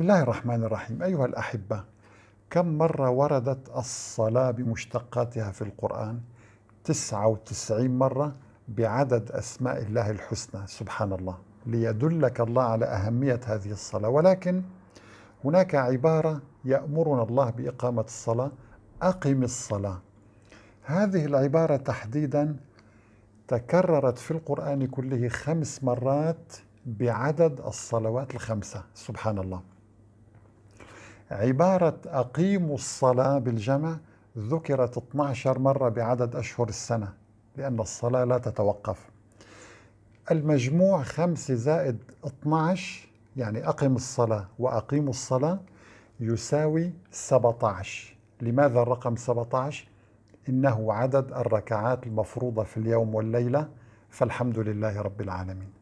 بسم الله الرحمن الرحيم. أيها الأحبة كم مرة وردت الصلاة بمشتقاتها في القرآن؟ 99 مرة بعدد أسماء الله الحسنى سبحان الله. ليدلك الله على أهمية هذه الصلاة. ولكن هناك عبارة يأمرنا الله بإقامة الصلاة. أقم الصلاة. هذه العبارة تحديدا تكررت في القرآن كله خمس مرات بعدد الصلوات الخمسة سبحان الله. عبارة أقيموا الصلاة بالجمع ذكرت 12 مرة بعدد أشهر السنة لأن الصلاة لا تتوقف. المجموع خمسة زائد 12 يعني أقم الصلاة وأقيموا الصلاة يساوي 17 لماذا الرقم 17 إنه عدد الركعات المفروضة في اليوم والليلة فالحمد لله رب العالمين.